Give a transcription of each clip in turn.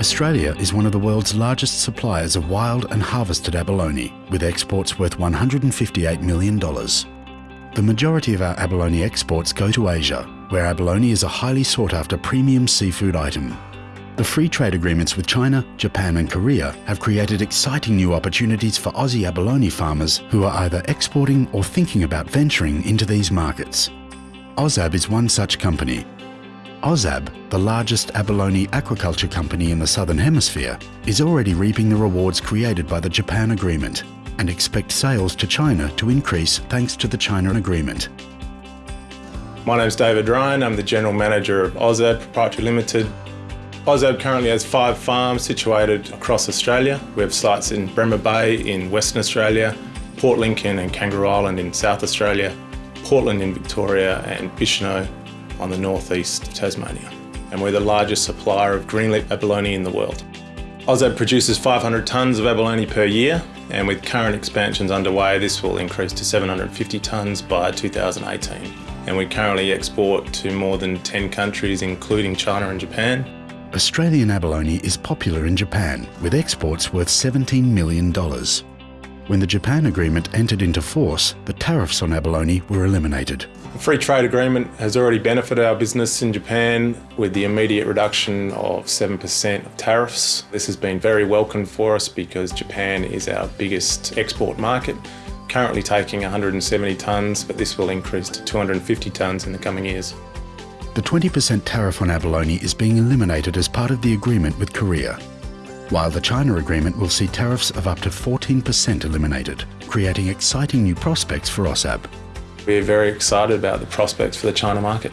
Australia is one of the world's largest suppliers of wild and harvested abalone, with exports worth $158 million. The majority of our abalone exports go to Asia, where abalone is a highly sought after premium seafood item. The free trade agreements with China, Japan and Korea have created exciting new opportunities for Aussie abalone farmers who are either exporting or thinking about venturing into these markets. Ozab is one such company Ozab, the largest abalone aquaculture company in the Southern Hemisphere, is already reaping the rewards created by the Japan Agreement and expect sales to China to increase thanks to the China Agreement. My name is David Ryan, I'm the General Manager of Ozab Proprietary Limited. Ozab currently has five farms situated across Australia. We have sites in Bremer Bay in Western Australia, Port Lincoln and Kangaroo Island in South Australia, Portland in Victoria and Bicheno on the northeast of Tasmania. And we're the largest supplier of greenlip abalone in the world. Ozab produces 500 tonnes of abalone per year, and with current expansions underway, this will increase to 750 tonnes by 2018. And we currently export to more than 10 countries, including China and Japan. Australian abalone is popular in Japan, with exports worth $17 million. When the Japan agreement entered into force, the tariffs on abalone were eliminated. The free trade agreement has already benefited our business in Japan with the immediate reduction of 7% of tariffs. This has been very welcome for us because Japan is our biggest export market, currently taking 170 tonnes, but this will increase to 250 tonnes in the coming years. The 20% tariff on abalone is being eliminated as part of the agreement with Korea while the China agreement will see tariffs of up to 14% eliminated, creating exciting new prospects for Ozab. We're very excited about the prospects for the China market.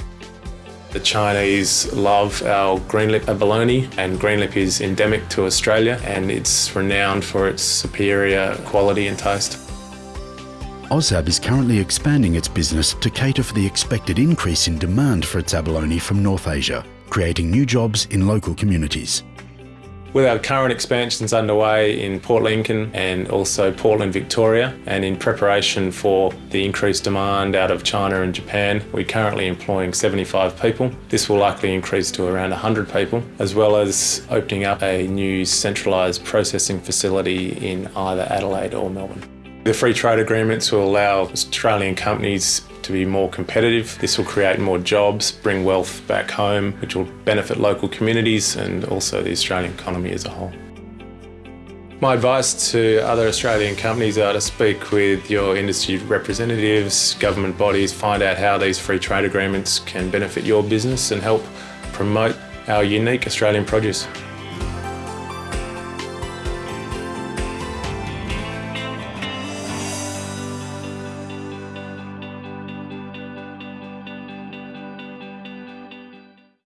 The Chinese love our greenlip abalone and greenlip is endemic to Australia and it's renowned for its superior quality and taste. Ozab is currently expanding its business to cater for the expected increase in demand for its abalone from North Asia, creating new jobs in local communities. With our current expansions underway in Port Lincoln and also Portland, Victoria, and in preparation for the increased demand out of China and Japan, we're currently employing 75 people. This will likely increase to around 100 people, as well as opening up a new centralised processing facility in either Adelaide or Melbourne. The free trade agreements will allow Australian companies to be more competitive. This will create more jobs, bring wealth back home, which will benefit local communities and also the Australian economy as a whole. My advice to other Australian companies are to speak with your industry representatives, government bodies, find out how these free trade agreements can benefit your business and help promote our unique Australian produce.